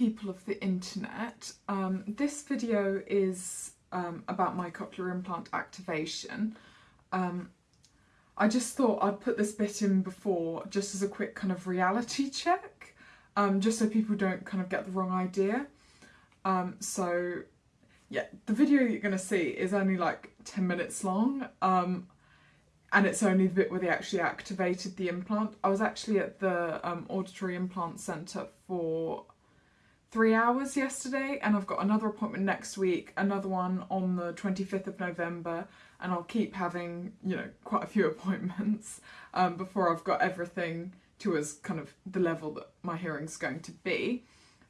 people of the internet. Um, this video is um, about my cochlear implant activation. Um, I just thought I'd put this bit in before just as a quick kind of reality check, um, just so people don't kind of get the wrong idea. Um, so yeah, the video you're going to see is only like 10 minutes long. Um, and it's only the bit where they actually activated the implant. I was actually at the um, Auditory Implant Centre for three hours yesterday and I've got another appointment next week, another one on the 25th of November and I'll keep having, you know, quite a few appointments um, before I've got everything to as kind of the level that my hearing's going to be.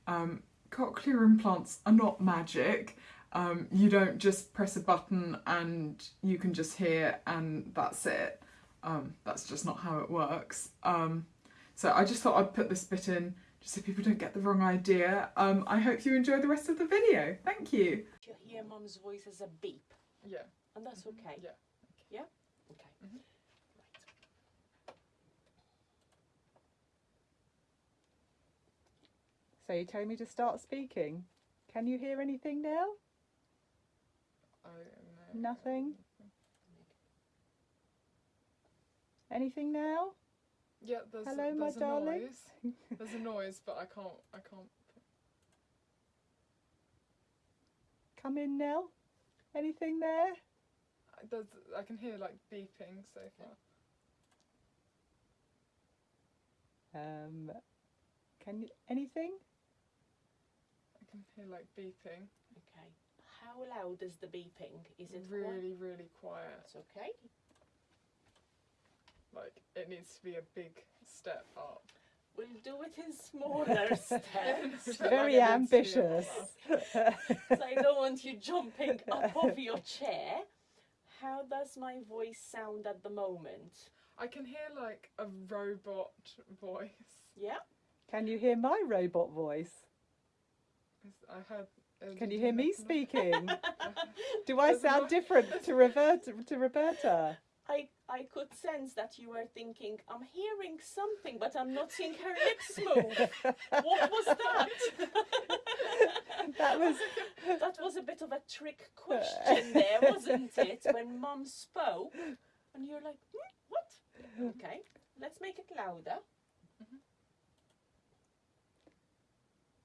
Um, cochlear implants are not magic um, you don't just press a button and you can just hear and that's it. Um, that's just not how it works. Um, so I just thought I'd put this bit in just so people don't get the wrong idea. Um, I hope you enjoy the rest of the video. Thank you. You hear mum's voice as a beep, Yeah. and that's okay. Yeah. Yeah? Okay. Mhm. Right. So you telling me to start speaking? Can you hear anything now? I know. Nothing? Anything now? Yeah, there's, Hello, my there's a darling. noise. There's a noise, but I can't. I can't. Come in, Nell. Anything there? I- There's, I can hear like beeping so far. Um, can you anything? I can hear like beeping. Okay. How loud is the beeping? Is it really, quiet? really quiet. That's okay. Like it needs to be a big step up. We'll do it in smaller steps. Very like, it needs to be a lot ambitious. so I don't want you jumping up off your chair. How does my voice sound at the moment? I can hear like a robot voice. Yeah? Can you hear my robot voice? I heard. uh, Can you hear me make a noise? speaking? Do I sound different to Roberta? To Roberta? I, I could sense that you were thinking, I'm hearing something, but I'm not seeing her lips move. what was that? That was that was a bit of a trick question there, wasn't it? When mum spoke, and you're like, hmm, what? Okay, let's make it louder.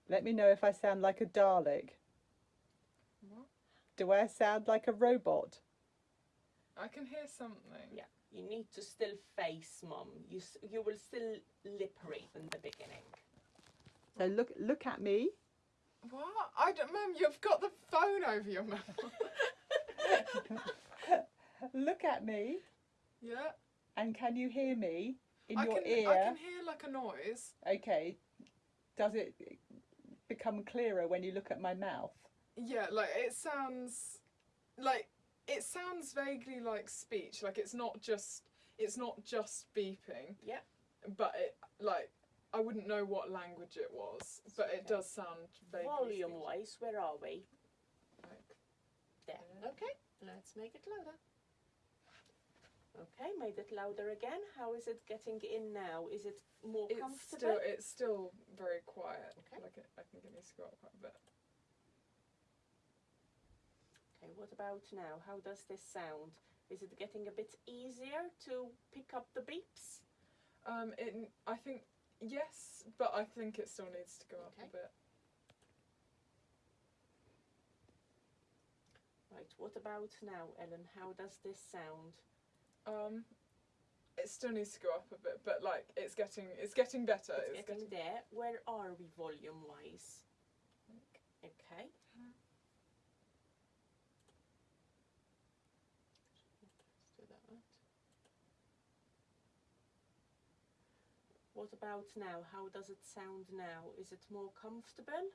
Let me know if I sound like a Dalek. What? Do I sound like a robot? I can hear something. Yeah, you need to still face mum. You you will still lip read in the beginning. So look look at me. What? I don't, Mum. You've got the phone over your mouth. Look at me. yeah. And can you hear me in I your can. ear? I can hear like a noise. Okay. Does it become clearer when you look at my mouth? Yeah, like it sounds like it sounds vaguely like speech. Like it's not just it's not just beeping. Yeah. But it like I wouldn't know what language it was, but it does sound vaguely. Volume speech- wise, where are we? Like, There. Uh, okay, let's make it louder. Okay, made it louder again. How is it getting in now? Is it more it's comfortable? still it's still very quiet. Okay. Like it, I think it needs to go up quite a bit. Okay, what about now? How does this sound? Is it getting a bit easier to pick up the beeps? Um, it I think yes, but I think it still needs to go up a bit. Right, what about now, Ellen? How does this sound? Um, it still needs to go up a bit, but like it's getting it's getting better. It's, getting, there. Where are we volume wise? Okay. Let's do that right. What about now? How does it sound now? Is it more comfortable?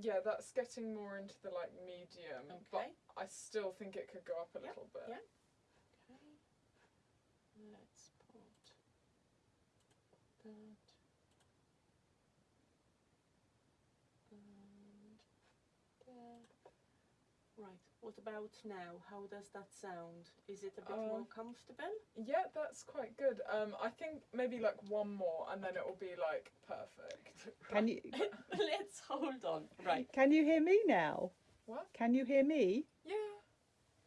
Yeah, that's getting more into the like medium, but Okay. I still think it could go up a Yeah, little bit. yeah. Okay. Let's put that Right. What about now? How does that sound? Is it a bit more Um, comfortable? Yeah, that's quite good. Um, I think maybe like one more, and then it will be like perfect. Can you Let's Hold on. Right. Can you hear me now? What? Can you hear me? Yeah.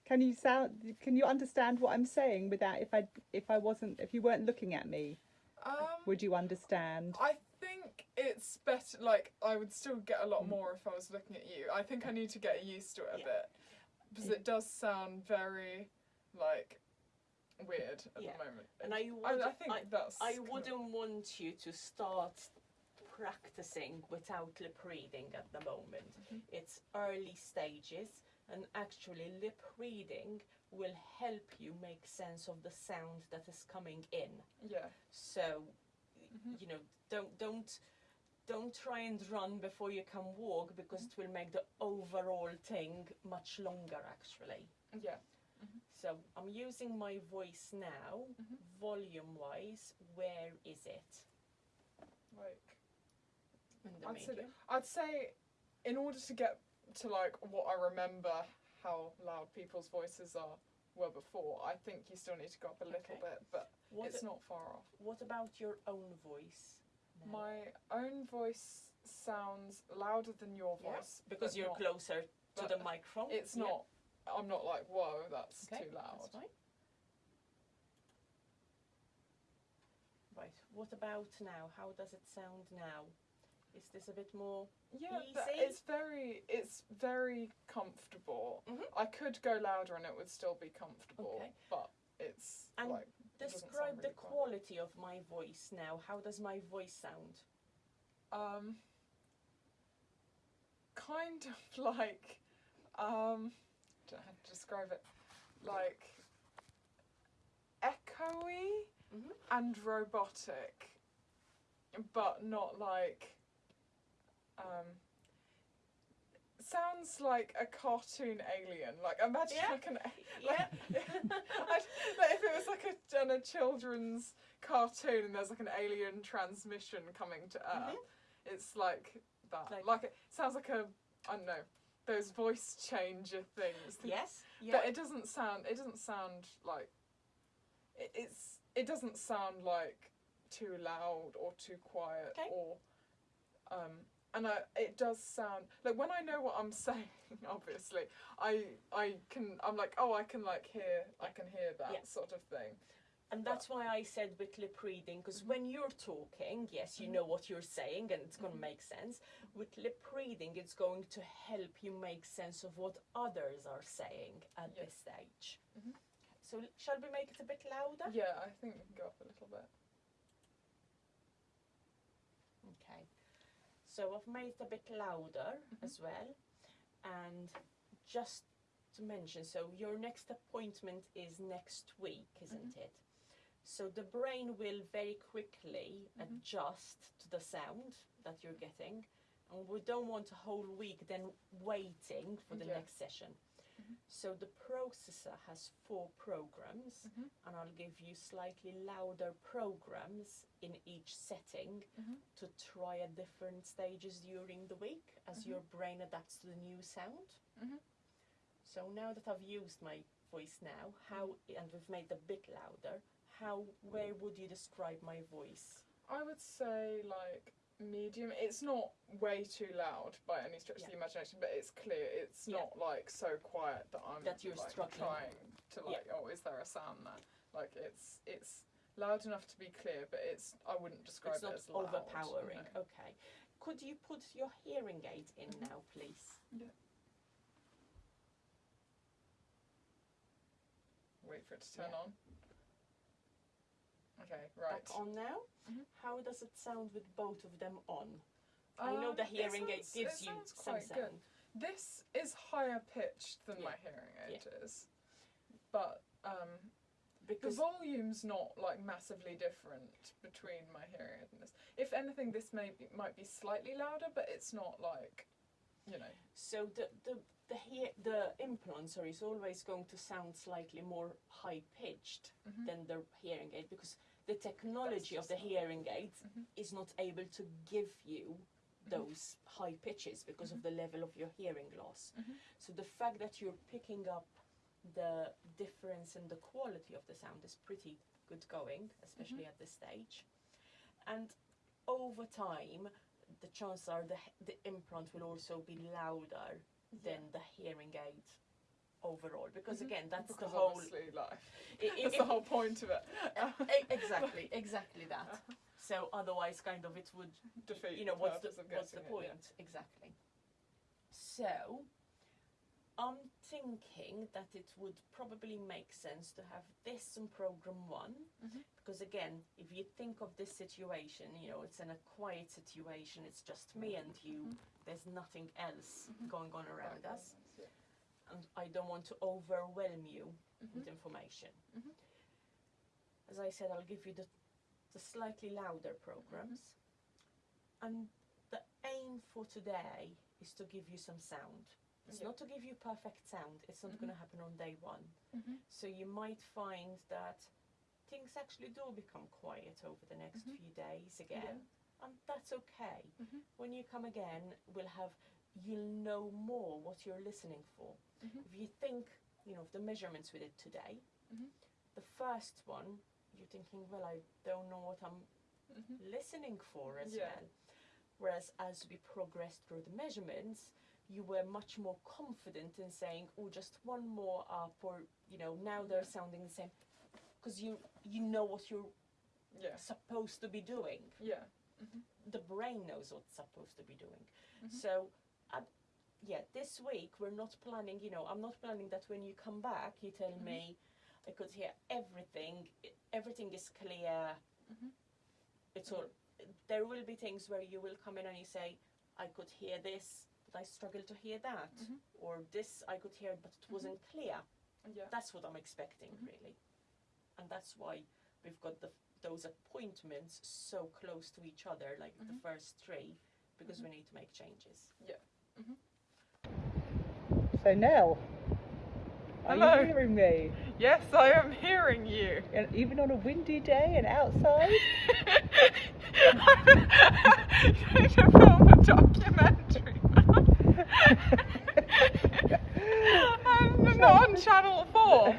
Can you sound? Can you understand what I'm saying without if I if I wasn't if you weren't looking at me? Um, Would you understand? I think it's better. Like, I would still get a Mm. lot more if I was looking at you. I think I need to get used to it a Yeah. bit because it does sound very like weird at Yeah. the moment. And I I, would. I think I, that's. I wouldn't want you to start practicing without lip reading at the moment. Mm-hmm. It's early stages, and actually, lip reading will help you make sense of the sound that is coming in. Yeah. So, Mm-hmm. you know, don't don't don't try and run before you can walk because it will make the overall thing much longer. Actually, Yeah. so I'm using my voice now, Mhm. volume wise. Where is it? Like. In the I'd say? I'd say, in order to get to like what I remember how loud people's voices are were before, I think you still need to go up a little Okay. bit, but What, it's not far off. what about your own voice? now? My own voice sounds louder than your Yeah, voice because you're not- closer to the microphone. It's Yeah. not. I'm not like whoa, that's Okay, too loud. That's fine. Right. What about now? How does it sound now? Is this a bit more? Yeah, Easy? it's very, it's very comfortable. Mhm. I could go louder and it would still be comfortable, Okay. but it's And like Describe the quality of my voice now. How does my voice sound? um, kind of like, um, don't know how to describe it, like echoey Mhm. and robotic, but not like. Um, sounds like a cartoon alien. Like imagine Yeah. like an Yeah. Like if it was like a, done a children's cartoon and there's like an alien transmission coming to Earth, it's like that. Like- Like, it sounds like a I don't know those voice changer things. yes. Yeah. But it doesn't sound. It doesn't sound like. It, it's. It doesn't sound like too loud or too quiet Okay. or. Um, and I, it does sound like when I know what I'm saying. Obviously, I I can. I'm like, oh, I can like hear. I can hear that Yeah. sort of thing. And that's why I said with lip reading, because Mm-hmm. when you're talking, yes, you know what you're saying and it's going to make sense. With lip reading, it's going to help you make sense of what others are saying at this stage. Mhm. So, shall we make it a bit louder? Yeah, I think we can go up a little bit. Okay. So, I've made it a bit louder Mm-hmm. as well. And just to mention, so your next appointment is next week, isn't Mm-hmm. it? So the brain will very quickly Mhm. adjust to the sound that you're getting, and we don't want a whole week then waiting for the Yeah. next session. Mhm. So the processor has four programs, Mhm. and I'll give you slightly louder programs in each setting Mhm. to try at different stages during the week as Mhm. your brain adapts to the new sound. Mhm. So now that I've used my voice now, how and we've made it a bit louder, how where would you describe my voice? I would say like medium. It's not way too loud by any stretch of the imagination, but it's clear. It's Yeah. not like so quiet that I'm That you're like, struggling. trying to like. Oh, is there a sound there? Like it's it's loud enough to be clear, but it's I wouldn't describe it's it as loud. overpowering. no. Okay. Could you put your hearing aid in mm-hmm. now, please? Yeah. Wait for it to turn Yeah. on. Okay, right. Back on now. Mhm. How does it sound with both of them on? I know the Um, hearing aid gives you sounds some good. sound. This is higher pitched than my hearing aid is, but um, the Because volume's not like massively different between my hearing aid and this. If anything, this may be, might be slightly louder, but it's not like, you know. So the the the hear the implant sorry is always going to sound slightly more high pitched Mhm. than the hearing aid because the technology of the hearing aid Mhm. is not able to give you Mm-hmm. those high pitches because of the level of your hearing loss. Mhm. So the fact that you're picking up the difference in the quality of the sound is pretty good going, especially Mm-hmm. at this stage. And over time, the chances are the the implant will also be louder than the hearing aid overall because Mhm. again that's because the whole like, i- i- that's if- the whole point of it. e- exactly exactly that so otherwise kind of it would Defeat you know the what's the what's the getting it, yeah. point exactly so i'm thinking that it would probably make sense to have this in program one Mhm. because again if you think of this situation you know it's in a quiet situation it's just me and you there's nothing else Mhm. going on around Right, us. And i don't want to overwhelm you Mhm. with information Mhm. as i said i'll give you the, the slightly louder programs and the aim for today is to give you some sound. It's Yeah. not to give you perfect sound. It's not going to happen on day one. So you might find that things actually do become quiet over the next few days again, and that's okay. Mhm. When you come again, we'll have you'll know more what you're listening for. Mhm. If you think, you know, of the measurements we did today, Mhm. the first one, you're thinking, well, I don't know what I'm Mhm. listening for as Yeah. well. Whereas as we progressed through the measurements, you were much more confident in saying, "Oh, just one more up," or you know, now they're Yeah. sounding the same, because you you know what you're Yeah. supposed to be doing. Yeah. The brain knows what's supposed to be doing. Mhm. So, uh, yeah, this week we're not planning. You know, I'm not planning that when you come back, you tell Mhm. me, "I could hear everything. Everything is clear. Mhm. It's all." There will be things where you will come in and you say, "I could hear this, but I struggle to hear that," Mhm. or "This I could hear, but it wasn't clear." Yeah. That's what I'm expecting, Mhm. really, and that's why we've got the those appointments so close to each other, like the Mhm. first three, because we need to make changes. So Nell, are Hello. you hearing me? Yes, I am hearing you. And even on a windy day and outside? Trying to film a documentary. I'm not on Channel 4.